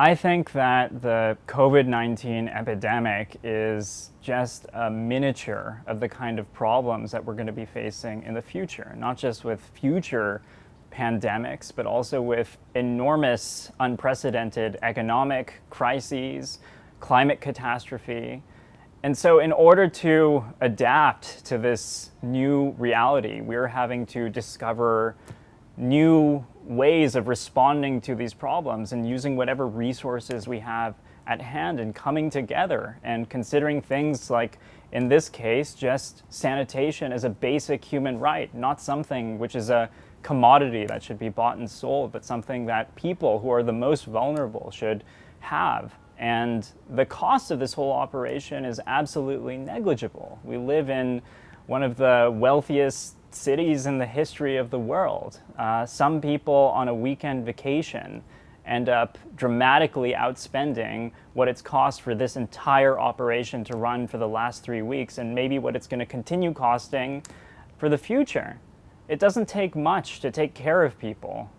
I think that the COVID-19 epidemic is just a miniature of the kind of problems that we're going to be facing in the future, not just with future pandemics, but also with enormous, unprecedented economic crises, climate catastrophe. And so in order to adapt to this new reality, we're having to discover new ways of responding to these problems and using whatever resources we have at hand and coming together and considering things like, in this case, just sanitation as a basic human right, not something which is a commodity that should be bought and sold, but something that people who are the most vulnerable should have. And the cost of this whole operation is absolutely negligible. We live in one of the wealthiest cities in the history of the world. Uh, some people on a weekend vacation end up dramatically outspending what it's cost for this entire operation to run for the last three weeks and maybe what it's going to continue costing for the future. It doesn't take much to take care of people.